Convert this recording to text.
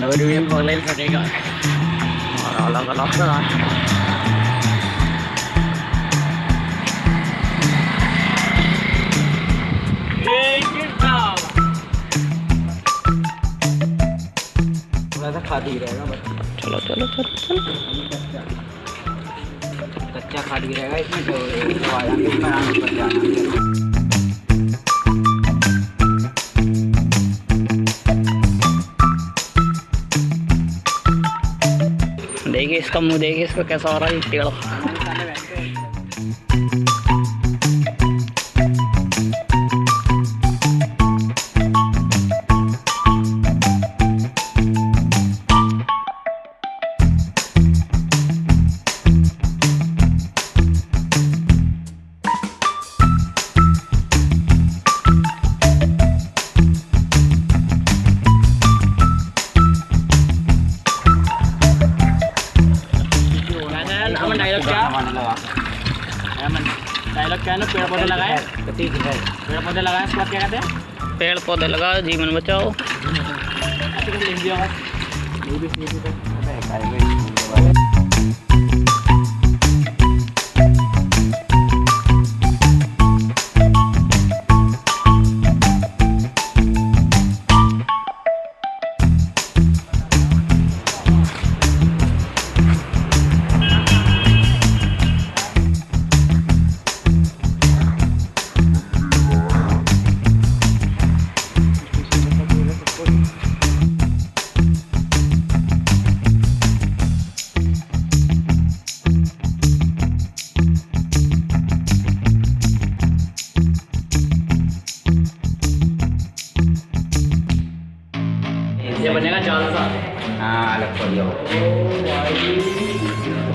nữa đưa em thôi lên sao đi rồi rồi lần lót đó rồi चलो चलो चलो चलो कच्चा खा दी रहेगा इसमें जो आया कच्चा देखिए इसका मुंह देखिए इसका कैसा हो रहा है टेढ़ा aman dialog ka? Aman. Dialog ka no, pero po dalaga hai. Eh? Pero po dalaga eh? squat kya kate? पेड़ पौधे लगा जीवन बचाओ नहीं भी नहीं भी तो ये बनेगा चार सा हाँ अलग पड़ जाओ